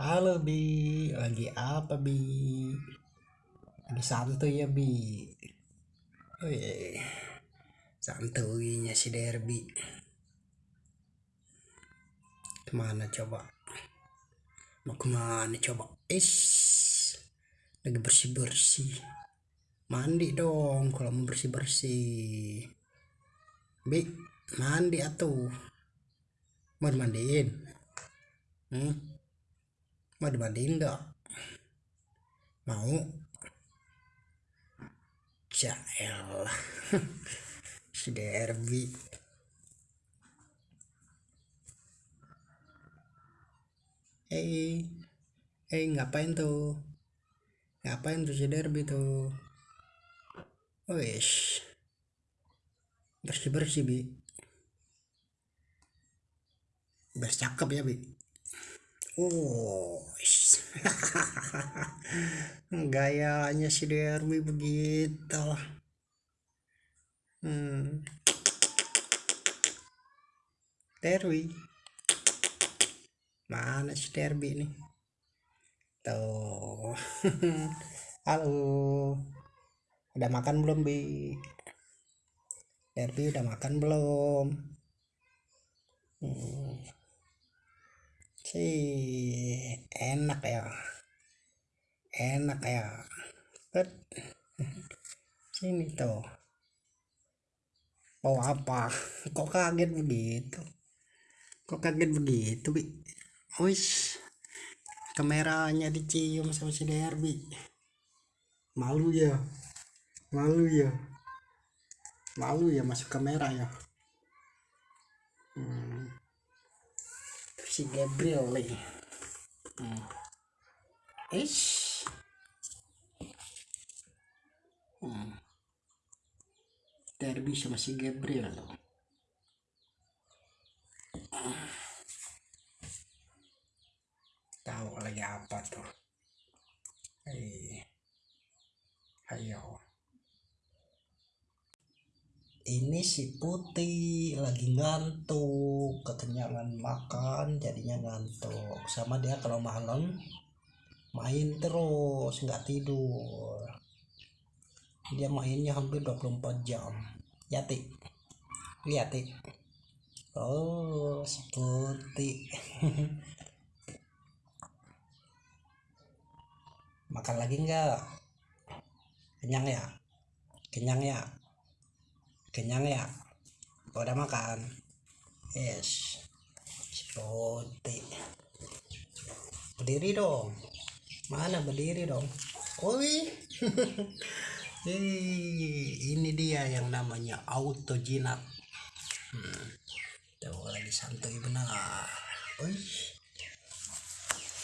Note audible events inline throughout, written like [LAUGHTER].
Halo Bi, lagi apa Bi? Lagi santuy ya Bi? Wih, santuinya si Derby. Ke mana coba? Mau ke mana coba? Is, lagi bersih bersih. Mandi dong kalau mau bersih bersih. Bi, mandi atuh. Mau dimandiin? Hmm? Mau dimandiin enggak? Mau? Jael [LAUGHS] si Derby. Hei, hei ngapain tuh? Ngapain tuh si Derby tuh? Wih, bersih bersih bi. Bercakep ya bi. Oh, [LAUGHS] gayanya si Derby begitu. Hmm. Derby. Mana si Derby nih? Tuh. [LAUGHS] Halo. Udah makan belum, Bi? Derby udah makan belum? Hmm. Sih, enak ya. Enak ya. Bet. Sini tuh. Oh apa? Kok kaget begitu? Kok kaget begitu, Bi? Wis. Kameranya dicium sama si Derby. Malu ya. Malu ya. Malu ya masuk kamera ya. Hmm. Si Gabriel nih. Hmm. Ish. Hmm. Derby sama si Gabriel. Tahu lagi apa tuh? Hei. Ayo. Ini si Putih lagi ngantuk, kekenyangan makan jadinya ngantuk. Sama dia kalau malam main terus nggak tidur. Dia mainnya hampir 24 jam. Ya, Ti. Lihat. Oh, si Putih. [LAUGHS] Makan lagi nggak? Kenyang ya? Kenyang ya? Kenyang ya? Udah makan? Yes. Putih. Berdiri dong. Mana berdiri dong? Oi. [LAUGHS] Hei, ini dia yang namanya auto jinak. Hmm. Tuh lagi santuy benar. Oi.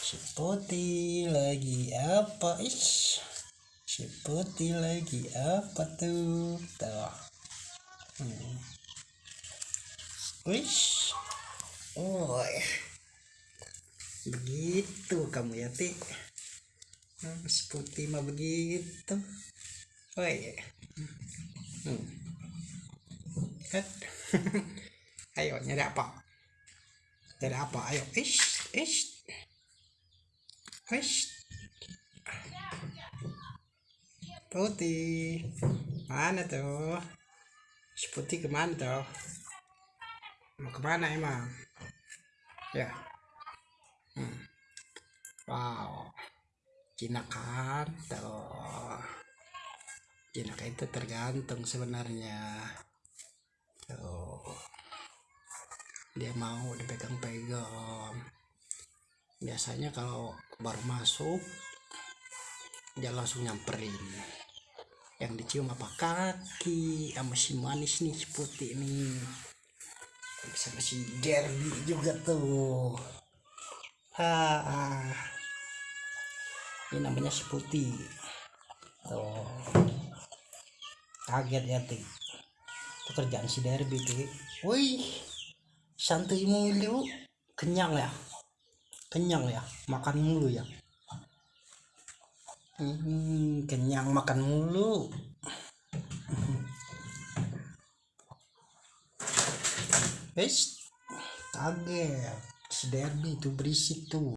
Si putih lagi apa? Ish. Si putih lagi apa tuh? Tuh. Hmm. Wish. Oh. Begitu kamu ya, Ti. Si putih mah begitu. Oh iya. Hmm. [LAUGHS] Ayo nyari apa? Nyari apa? Ayo. Ish, ish. Ish. Putih. Mana tuh? Putih ke mana tuh? Mau ke mana emang? Ya. Hmm. Wow. Jinak kan? Tuh. Jinak itu tergantung sebenarnya. Tuh. Dia mau dipegang-pegang. Biasanya kalau baru masuk dia langsung nyamperin. Yang dicium apa kaki sama si manis nih si putih nih. Sama si Derby juga tuh. Ha. Ini namanya si putih. Tuh. Kaget ya, Ti. Itu kerjaan si Derby, Ti. Wih. Santuy mulu. Kenyang ya? Kenyang ya? Makan mulu ya? Hmm, kenyang makan mulu. Wis, kaget. Si itu berisik tuh.